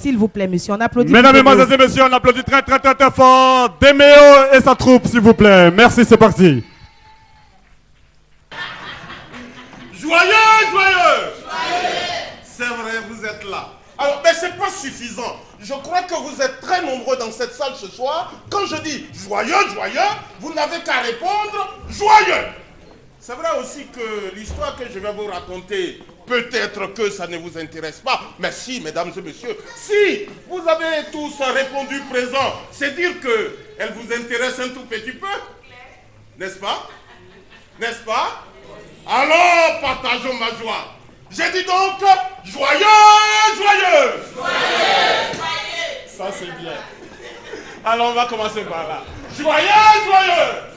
S'il vous plaît, monsieur, on applaudit. Mesdames. Mesdemoiselles et Messieurs, on applaudit très très très très fort Déméo et sa troupe, s'il vous plaît. Merci, c'est parti. Joyeux, joyeux C'est vrai, vous êtes là. Alors, mais c'est pas suffisant. Je crois que vous êtes très nombreux dans cette salle ce soir. Quand je dis joyeux, joyeux, vous n'avez qu'à répondre joyeux. C'est vrai aussi que l'histoire que je vais vous raconter, peut-être que ça ne vous intéresse pas, mais si, mesdames et messieurs, si vous avez tous répondu présent, c'est dire que elle vous intéresse un tout petit peu, n'est-ce pas? N'est-ce pas? Alors, partageons ma joie. J'ai dit donc, joyeux, joyeux. Ça, c'est bien. Alors, on va commencer par là. Joyeux, joyeux.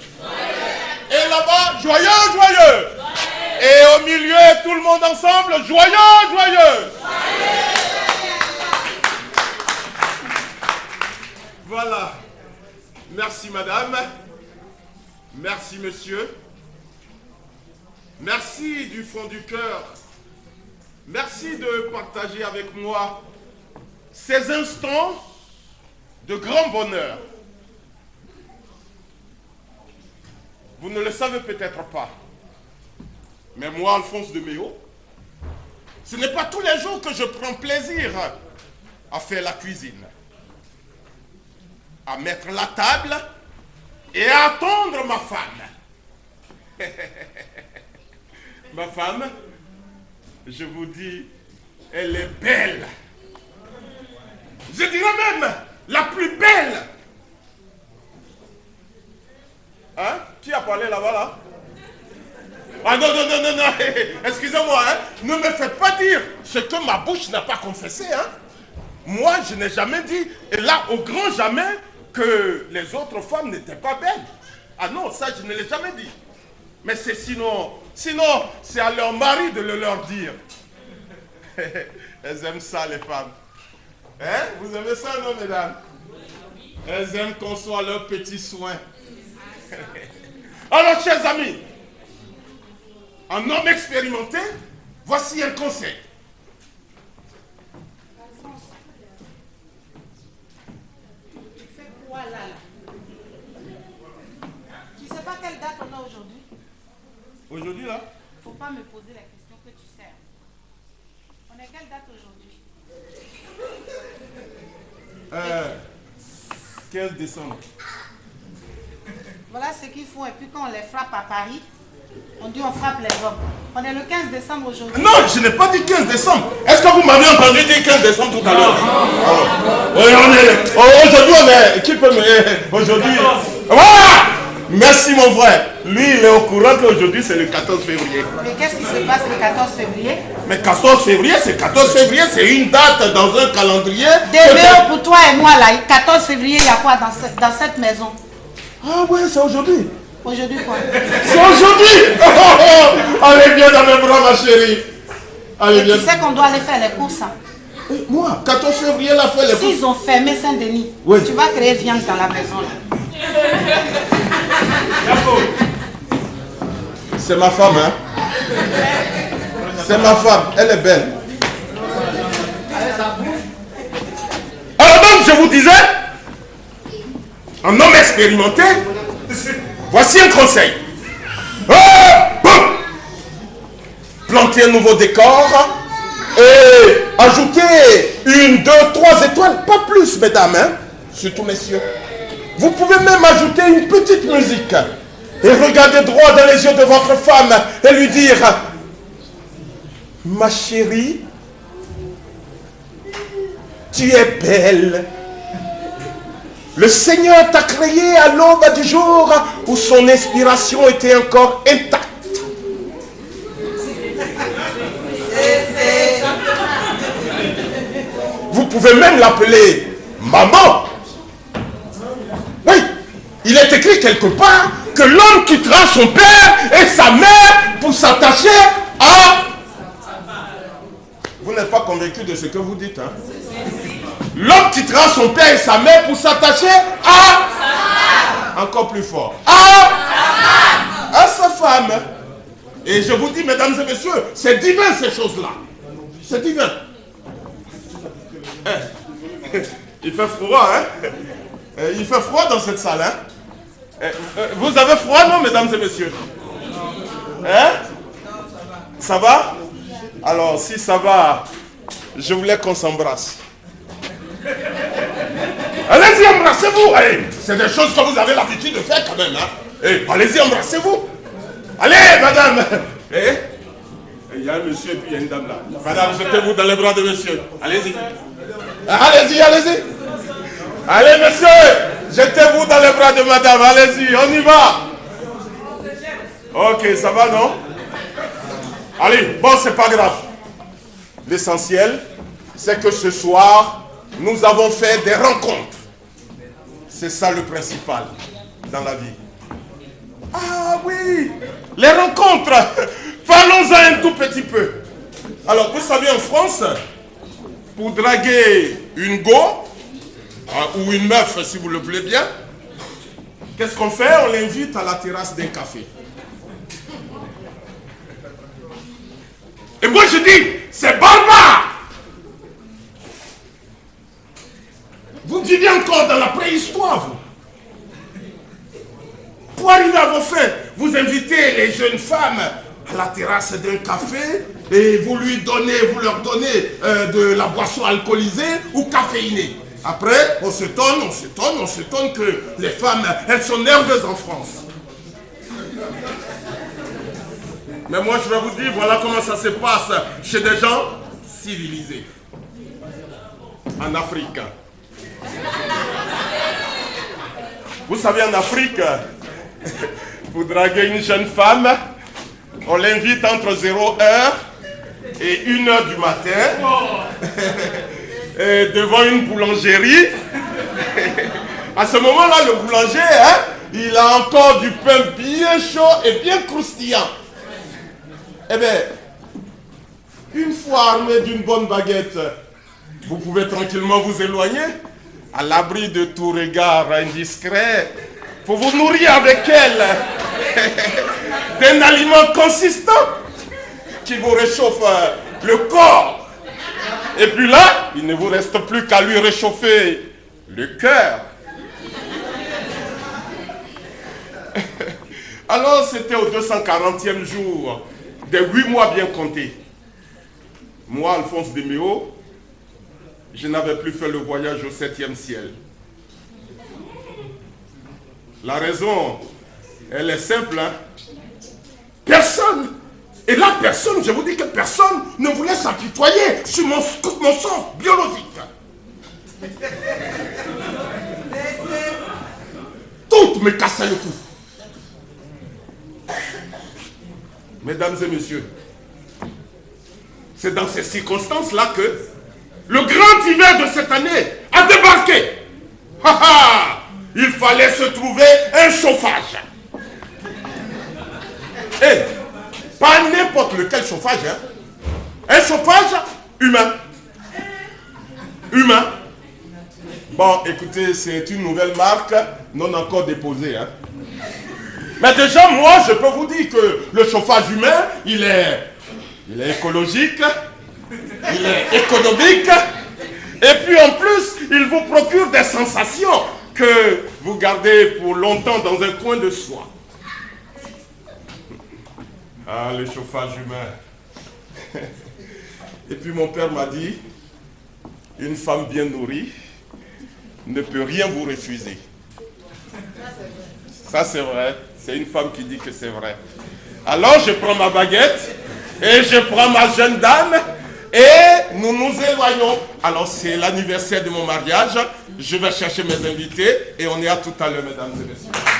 Et là-bas, joyeux, joyeux Et au milieu, tout le ensemble, joyeux, joyeux Voilà. Merci, madame. Merci, monsieur. Merci du fond du cœur. Merci de partager avec moi ces instants de grand bonheur. Vous ne le savez peut-être pas, mais moi, Alphonse de Méo, ce n'est pas tous les jours que je prends plaisir à faire la cuisine, à mettre la table et à attendre ma femme. ma femme, je vous dis, elle est belle. Je dirais même la plus belle. Hein? Qui a parlé là-bas là? Ah non, non, non, non, non, excusez-moi, hein ne me faites pas dire ce que ma bouche n'a pas confessé. Hein Moi, je n'ai jamais dit, et là, au grand jamais, que les autres femmes n'étaient pas belles. Ah non, ça, je ne l'ai jamais dit. Mais c'est sinon, sinon, c'est à leur mari de le leur dire. Elles aiment ça, les femmes. Hein? Vous aimez ça, non, mesdames? Elles aiment qu'on soit leurs petits soins. Alors, chers amis, un homme expérimenté, voici un conseil. Tu fais quoi là, là Tu sais pas quelle date on a aujourd'hui? Aujourd'hui, là? Faut pas me poser la question que tu sais. On est quelle date aujourd'hui? Euh, 15 décembre. Voilà ce qu'ils font et puis quand on les frappe à Paris, on dit on frappe les hommes. On est le 15 décembre aujourd'hui. Non, je n'ai pas dit 15 décembre. Est-ce que vous m'avez entendu dire 15 décembre tout à l'heure? Alors, oui, on est. oh, Aujourd'hui, on est. Qui peut me. eh, Aujourd'hui. Voilà Merci, mon frère. Lui, il est au courant qu'aujourd'hui, c'est le 14 février. Mais qu'est-ce qui se passe le 14 février? Mais 14 février, c'est 14 février, c'est une date dans un calendrier. Déméo pour toi et moi là, 14 février, il y a quoi dans, ce- dans cette maison? Ah ouais, c'est aujourd'hui. Aujourd'hui quoi C'est aujourd'hui Oh, oh, oh. Allez, viens dans mes bras, ma chérie. Allez, viens. tu sais qu'on doit aller faire les courses. hein. Moi, 14 février, elle a fait les courses. S'ils ont fermé Saint-Denis, Oui. tu vas créer viande dans la maison là. C'est ma femme, hein C'est ma femme, elle est belle. Alors donc, je vous disais, un homme expérimenté, voici un conseil. Boum. Planter un nouveau décor et ajouter une, deux, trois étoiles, pas plus, mesdames, hein surtout messieurs. Vous pouvez même ajouter une petite musique et regarder droit dans les yeux de votre femme et lui dire Ma chérie, tu es belle. Le Seigneur t'a créé à l'aube du jour où son inspiration était encore intacte. Vous pouvez même l'appeler maman. Oui, il est écrit quelque part que l'homme quittera son père et sa mère pour s'attacher à... Vous n'êtes pas convaincu de ce que vous dites, hein? L'homme quittera son père et sa mère pour s'attacher à... Encore plus fort. À... À sa femme. Et je vous dis, mesdames et messieurs, c'est divin ces choses-là. C'est divin. Eh, Il fait froid, hein euh, Il fait froid dans cette salle, hein euh, Vous avez froid, non, mesdames et messieurs? Hein? Ça va? Alors, si ça va, je voulais qu'on s'embrasse. Embrassez-vous C'est des choses que vous avez l'habitude de faire quand même, hein Allez-y, embrassez-vous Allez, madame eh? Il y a un monsieur et puis il y a une dame là. Madame, jetez-vous dans les bras de monsieur. Allez-y. Allez-y, allez-y. Allez, monsieur, jetez-vous dans les bras de madame. Allez-y, on y va. Ok, ça va, non? Allez, bon, c'est pas grave. L'essentiel, c'est que ce soir, nous avons fait des rencontres. C'est ça le principal dans la vie. Ah oui, les rencontres. Parlons-en un tout petit peu. Alors, vous savez, en France, pour draguer une go, hein, ou une meuf, si vous le voulez bien, qu'est-ce qu'on fait? On l'invite à la terrasse d'un café. Et moi, je dis, c'est barbare Vous vivez encore dans préhistoire, vous. Pour arriver à vos vous invitez les jeunes femmes à la terrasse d'un café et vous lui donnez, vous leur donnez euh, de la boisson alcoolisée ou caféinée. Après, on s'étonne, on s'étonne, on s'étonne que les femmes, elles sont nerveuses en France. Mais moi, je vais vous dire, voilà comment ça se passe chez des gens civilisés. En Afrique. Vous savez, en Afrique, pour draguer une jeune femme, on l'invite entre 0 heure et 1 heure du matin devant une boulangerie. À ce moment-là, le boulanger, hein, il a encore du pain bien chaud et bien croustillant. Eh bien, une fois armé d'une bonne baguette, vous pouvez tranquillement vous éloigner à l'abri de tout regard indiscret pour vous nourrir avec elle d'un aliment consistant qui vous réchauffe euh, le corps. Et puis là, il ne vous reste plus qu'à lui réchauffer le cœur. Alors c'était au 240e jour des huit mois bien comptés. Moi, Alphonse Deméo, je n'avais plus fait le voyage au septième ciel. La raison, elle est simple. Hein. Personne, et là personne, je vous dis que personne ne voulait s'apitoyer sur mon, mon sens biologique. Toutes me cassaient le cou. Mesdames et messieurs, c'est dans ces circonstances-là que le grand hiver de cette année a débarqué. Il fallait se trouver un chauffage. Et pas n'importe lequel chauffage. Hein. Un chauffage humain. Humain. Bon, écoutez, c'est une nouvelle marque non encore déposée. Hein. Mais déjà, moi, je peux vous dire que le chauffage humain, il est, il est écologique, il est économique, et puis en plus, il vous procure des sensations que vous gardez pour longtemps dans un coin de soi. Ah, le chauffage humain. Et puis mon père m'a dit, une femme bien nourrie ne peut rien vous refuser. Ça c'est vrai. C'est une femme qui dit que c'est vrai. Alors je prends ma baguette et je prends ma jeune dame et nous nous éloignons. Alors c'est l'anniversaire de mon mariage. Je vais chercher mes invités et on est à tout à l'heure, mesdames et messieurs.